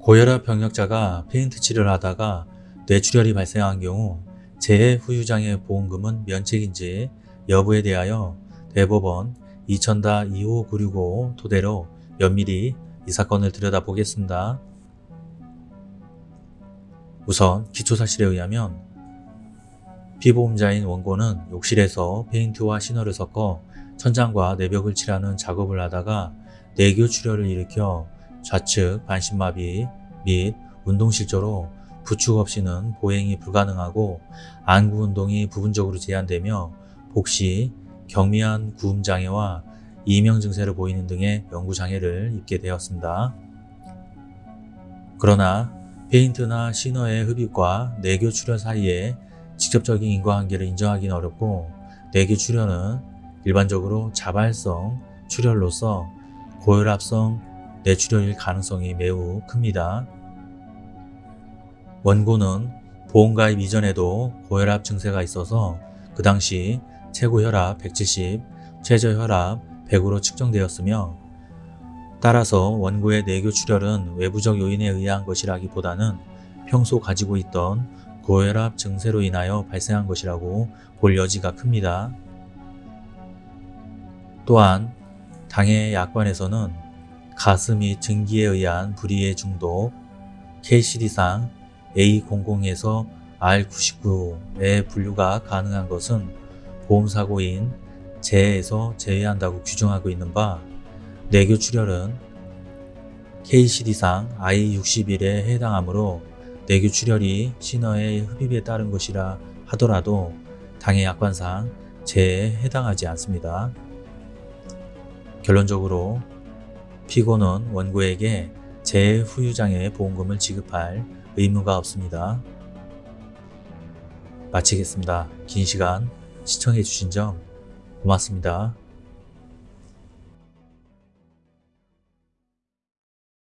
고혈압 병력자가 페인트 치료를 하다가 뇌출혈이 발생한 경우 재해 후유장애 보험금은 면책인지 여부에 대하여 대법원 2000-25965 토대로 면밀히 이 사건을 들여다보겠습니다. 우선 기초사실에 의하면 피보험자인 원고는 욕실에서 페인트와 신호를 섞어 천장과 내벽을 칠하는 작업을 하다가 뇌교출혈을 일으켜 좌측 반신마비 및 운동실조로 부축 없이는 보행이 불가능하고 안구 운동이 부분적으로 제한되며 복시, 경미한 구음 장애와 이명 증세를 보이는 등의 연구 장애를 입게 되었습니다. 그러나 페인트나 시너의 흡입과 뇌교 출혈 사이에 직접적인 인과관계를 인정하기는 어렵고 뇌교 출혈은 일반적으로 자발성 출혈로서 고혈압성 뇌출혈일 가능성이 매우 큽니다. 원고는 보험가입 이전에도 고혈압 증세가 있어서 그 당시 최고 혈압 170, 최저 혈압 100으로 측정되었으며 따라서 원고의 뇌교 출혈은 외부적 요인에 의한 것이라기보다는 평소 가지고 있던 고혈압 증세로 인하여 발생한 것이라고 볼 여지가 큽니다. 또한 당해 약관에서는 가슴 및 증기에 의한 불이의 중독, KCD상 A00에서 R99의 분류가 가능한 것은 보험사고인 재해에서 제외한다고 규정하고 있는 바 뇌교 출혈은 KCD상 I61에 해당하므로 뇌교 출혈이 신어의 흡입에 따른 것이라 하더라도 당해 약관상 재해에 해당하지 않습니다. 결론적으로 피고는 원고에게 재해 후유장애 보험금을 지급할 의무가 없습니다. 마치겠습니다. 긴 시간 시청해 주신 점 고맙습니다.